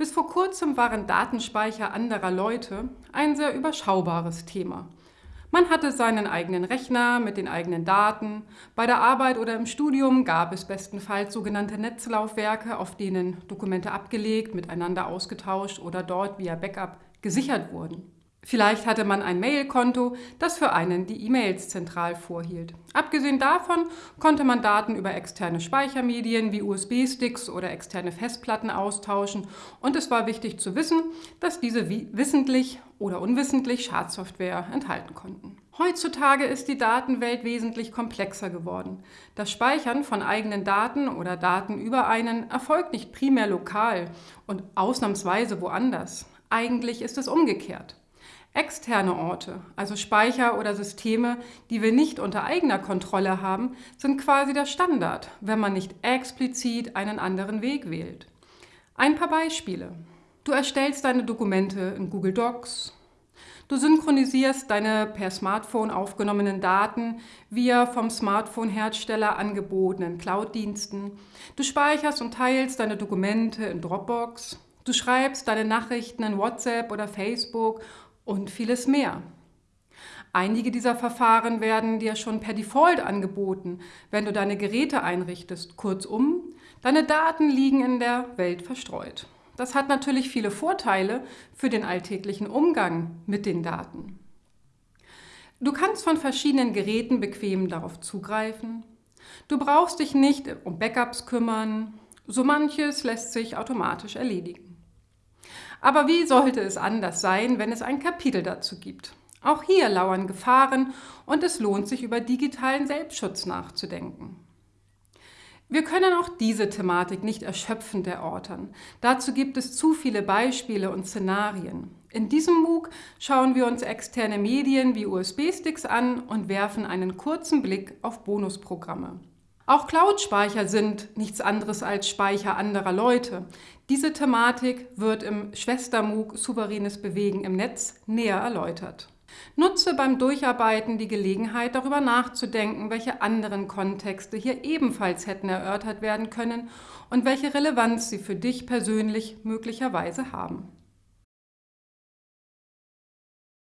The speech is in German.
Bis vor kurzem waren Datenspeicher anderer Leute ein sehr überschaubares Thema. Man hatte seinen eigenen Rechner mit den eigenen Daten. Bei der Arbeit oder im Studium gab es bestenfalls sogenannte Netzlaufwerke, auf denen Dokumente abgelegt, miteinander ausgetauscht oder dort via Backup gesichert wurden. Vielleicht hatte man ein Mailkonto, das für einen die E-Mails zentral vorhielt. Abgesehen davon konnte man Daten über externe Speichermedien wie USB-Sticks oder externe Festplatten austauschen und es war wichtig zu wissen, dass diese wissentlich oder unwissentlich Schadsoftware enthalten konnten. Heutzutage ist die Datenwelt wesentlich komplexer geworden. Das Speichern von eigenen Daten oder Daten über einen erfolgt nicht primär lokal und ausnahmsweise woanders. Eigentlich ist es umgekehrt. Externe Orte, also Speicher oder Systeme, die wir nicht unter eigener Kontrolle haben, sind quasi der Standard, wenn man nicht explizit einen anderen Weg wählt. Ein paar Beispiele. Du erstellst deine Dokumente in Google Docs. Du synchronisierst deine per Smartphone aufgenommenen Daten via vom Smartphone-Hersteller angebotenen Cloud-Diensten. Du speicherst und teilst deine Dokumente in Dropbox. Du schreibst deine Nachrichten in WhatsApp oder Facebook und vieles mehr. Einige dieser Verfahren werden dir schon per Default angeboten, wenn du deine Geräte einrichtest. Kurzum, deine Daten liegen in der Welt verstreut. Das hat natürlich viele Vorteile für den alltäglichen Umgang mit den Daten. Du kannst von verschiedenen Geräten bequem darauf zugreifen. Du brauchst dich nicht um Backups kümmern. So manches lässt sich automatisch erledigen. Aber wie sollte es anders sein, wenn es ein Kapitel dazu gibt? Auch hier lauern Gefahren und es lohnt sich, über digitalen Selbstschutz nachzudenken. Wir können auch diese Thematik nicht erschöpfend erörtern. Dazu gibt es zu viele Beispiele und Szenarien. In diesem MOOC schauen wir uns externe Medien wie USB-Sticks an und werfen einen kurzen Blick auf Bonusprogramme. Auch Cloud-Speicher sind nichts anderes als Speicher anderer Leute. Diese Thematik wird im Schwester-MOOC Souveränes Bewegen im Netz näher erläutert. Nutze beim Durcharbeiten die Gelegenheit, darüber nachzudenken, welche anderen Kontexte hier ebenfalls hätten erörtert werden können und welche Relevanz sie für dich persönlich möglicherweise haben.